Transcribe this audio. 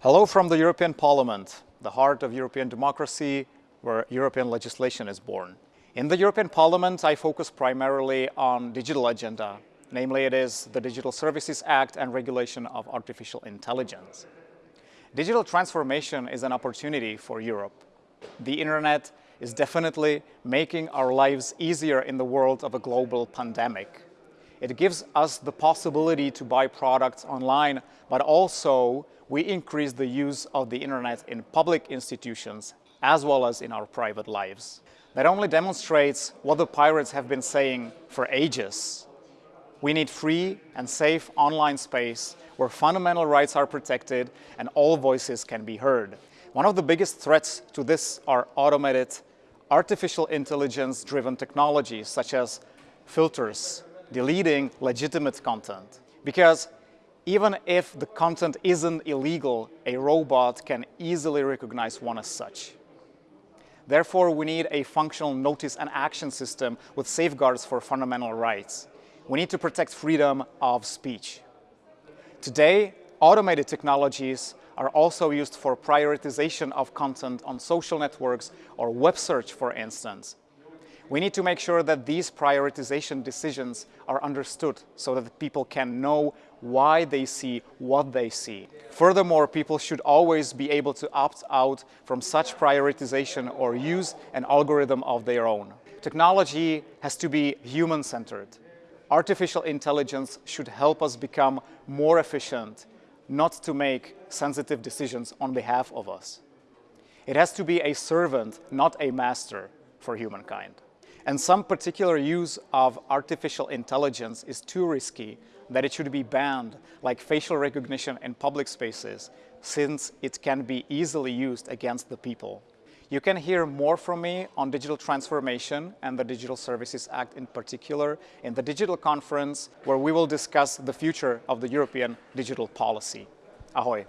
Hello from the European Parliament, the heart of European democracy, where European legislation is born. In the European Parliament, I focus primarily on digital agenda. Namely, it is the Digital Services Act and regulation of artificial intelligence. Digital transformation is an opportunity for Europe. The internet is definitely making our lives easier in the world of a global pandemic. It gives us the possibility to buy products online, but also we increase the use of the internet in public institutions as well as in our private lives. That only demonstrates what the pirates have been saying for ages. We need free and safe online space where fundamental rights are protected and all voices can be heard. One of the biggest threats to this are automated artificial intelligence-driven technologies such as filters, deleting legitimate content. Because even if the content isn't illegal, a robot can easily recognize one as such. Therefore, we need a functional notice and action system with safeguards for fundamental rights. We need to protect freedom of speech. Today, automated technologies are also used for prioritization of content on social networks or web search, for instance. We need to make sure that these prioritization decisions are understood so that people can know why they see what they see. Furthermore, people should always be able to opt out from such prioritization or use an algorithm of their own. Technology has to be human-centered. Artificial intelligence should help us become more efficient, not to make sensitive decisions on behalf of us. It has to be a servant, not a master for humankind. And some particular use of artificial intelligence is too risky that it should be banned, like facial recognition in public spaces, since it can be easily used against the people. You can hear more from me on digital transformation and the Digital Services Act in particular in the digital conference where we will discuss the future of the European digital policy. Ahoy!